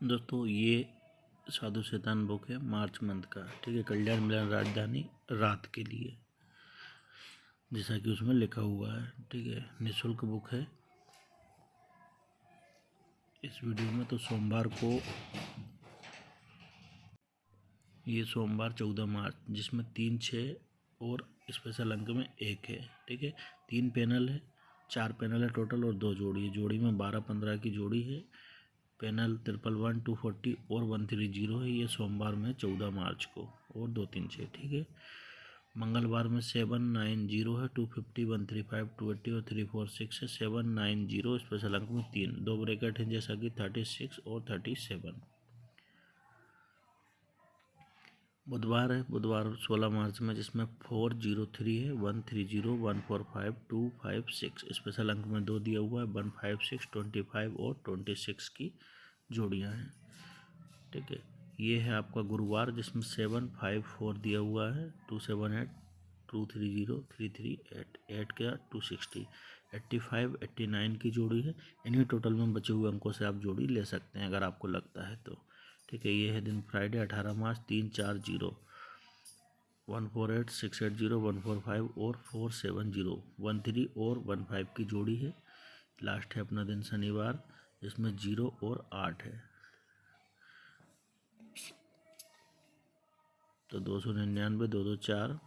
दोस्तों, ये साधु शैतान बुक है मार्च मंथ का, ठीक है? कल्याण मिलन राजधानी रात के लिए, जैसा कि उसमें लिखा हुआ है, ठीक है? निःशुल्क बुक है। इस वीडियो में तो सोमवार को, ये सोमवार चौदह मार्च, जिसमें तीन छः और स्पेशल अंक में एक है, ठीक है? तीन पैनल है, चार पैनल है टोटल और दो जोड़ी है। जोड़ी में बारह पंद्रह की जोड़ी है। Panel triple one, two forty और वन थ्री ज़ीरो है ये सोमवार में चौदह मार्च को और दो तीन छः, ठीक है? मंगलवार में सेवन नाइन ज़ीरो है, two fifty one three five, two eighty और थ्री फोर सिक्स है। सेवन नाइन ज़ीरो स्पेशल अंक में तीन, दो ब्रैकेट हैं जैसा कि थर्टी सिक्स और थर्टी सेवन। बुधवार है, बुधवार सोलह मार्च में, जिसमें फोर ज़ीरो थ्री है, one three zero, one four five, two five six. Special अंक में दो दिया हुआ है, one five six, twenty five और ट्वेंटी सिक्स की जोड़ियाँ हैं। ठीक है, ये है आपका गुरुवार, जिसमें सेवन फाइव फोर दिया हुआ है, two seven eight, two three zero, three three eight eight का two sixty. Eighty five, eighty nine की जोड़ी है, इन्हीं टोटल में बचे हुए अंकों से आप जोड़ी ले सकते हैं, अगर आपको लगता है तो। ठीक है, ये है दिन फ्राइडे अठारह मार्च, तीन चार zero. One four eight, six eight zero, one four five और four seven zero. One three और वन फाइव की जोड़ी है। लास्ट है अपना दिन शनिवार जिसमें ज़ीरो और आठ है। तो दो सौ निन्यानवे, दो दो चार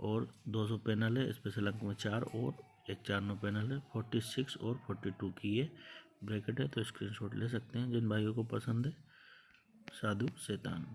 और दो सौ पैनल है स्पेशल अंक में चार और एक चार नौ पैनल है। फोर्टी सिक्स और फोर्टी टू की ये ब्रैकेट है तो स्क्रीनशॉट ले सकते हैं जिन भाइयों को पसंद है। साधु शैतान।